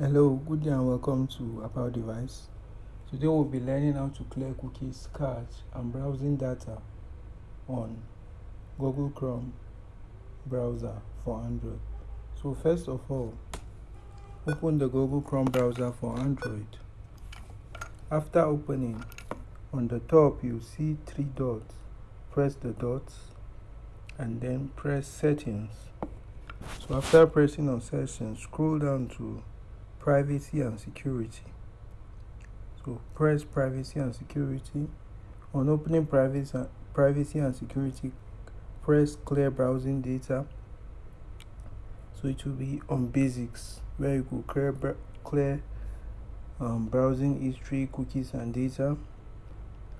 Hello, good day and welcome to About Device. Today we'll be learning how to clear cookies, cache, and browsing data on Google Chrome browser for Android. So first of all, open the Google Chrome browser for Android. After opening, on the top you see three dots. Press the dots and then press settings. So after pressing on settings, scroll down to privacy and security. So press privacy and security. On opening privacy privacy and security press clear browsing data. So it will be on basics. Where you could clear clear um, browsing history cookies and data.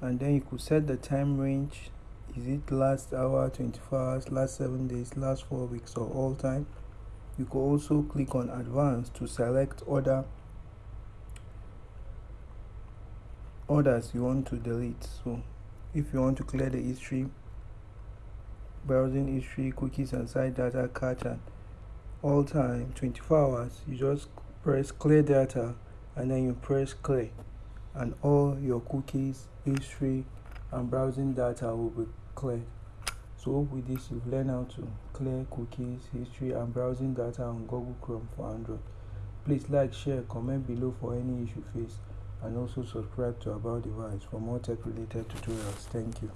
And then you could set the time range. Is it last hour 24 hours last seven days last four weeks or all time you could also click on advanced to select other others you want to delete. So if you want to clear the history browsing history cookies and site data cache all time 24 hours you just press clear data and then you press clear. And all your cookies history and browsing data will be cleared so with this you've learned how to clear cookies, history and browsing data on Google Chrome for Android. Please like, share, comment below for any issue faced and also subscribe to About Device for more tech related tutorials. Thank you.